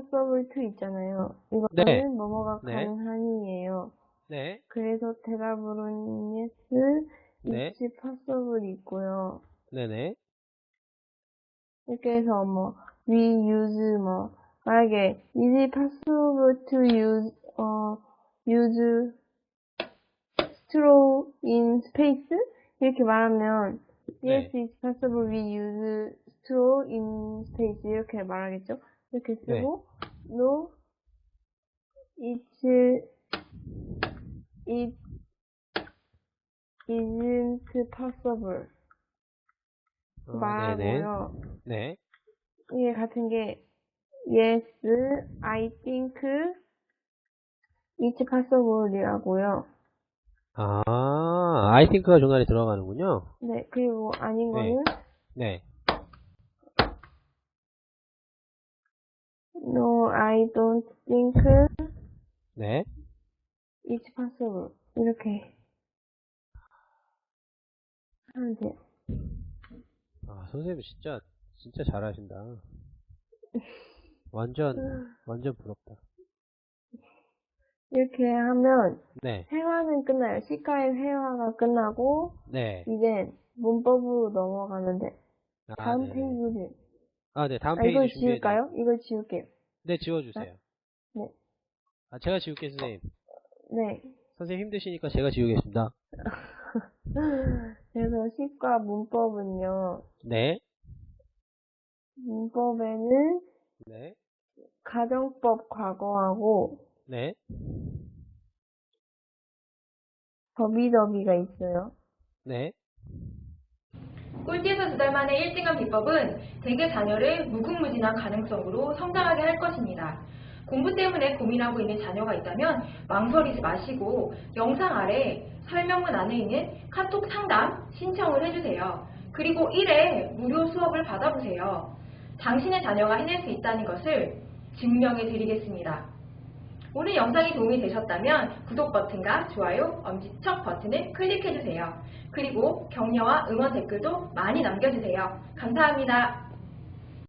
possible to 있잖아요. 이거는 네. 뭐뭐가 네. 가능한이에요. 네. 그래서 대답으로는 yes, 네. it's possible 있고요. 네네. 이렇게 해서 뭐 we use 뭐 만약에 is it possible to use 어 use straw in space 이렇게 말하면 yes 네. it's possible we use straw in space 이렇게 말하겠죠 이렇게 네. 쓰고 no it's it isn't possible 어, 네네. 말하고요 네. 이게 같은 게 yes, I think it's possible이라고요. 아, I think가 중간에 들어가는군요. 네, 그리고 아닌 네. 거는 네. No, I don't think 네. it's possible. 이렇게 하면 돼요. 아, 선생님 진짜, 진짜 잘하신다. 완전, 완전 부럽다. 이렇게 하면 네. 회화는 끝나요. 시가의 회화가 끝나고 네. 이제 문법으로 넘어가면 돼. 아, 다음 네네. 페이지를 아, 네. 다음 아, 페이지 이걸 준비해 지울까요? 이걸 지울게요. 네, 지워주세요. 네. 아, 제가 지울게요, 선생님. 네. 선생님 힘드시니까 제가 지우겠습니다. 그래서 시과 문법은요. 네. 문법에는 네. 가정법 과거하고 네. 더비더비가 있어요. 네. 꼴찌에서 두 달 만에 1등한 비법은 대개 자녀를 무궁무진한 가능성으로 성장하게 할 것입니다. 공부 때문에 고민하고 있는 자녀가 있다면 망설이지 마시고 영상 아래 설명문 안에 있는 카톡 상담 신청을 해주세요. 그리고 1회 무료 수업을 받아보세요. 당신의 자녀가 해낼 수 있다는 것을 증명해 드리겠습니다. 오늘 영상이 도움이 되셨다면 구독 버튼과 좋아요, 엄지척 버튼을 클릭해주세요. 그리고 격려와 응원 댓글도 많이 남겨주세요. 감사합니다.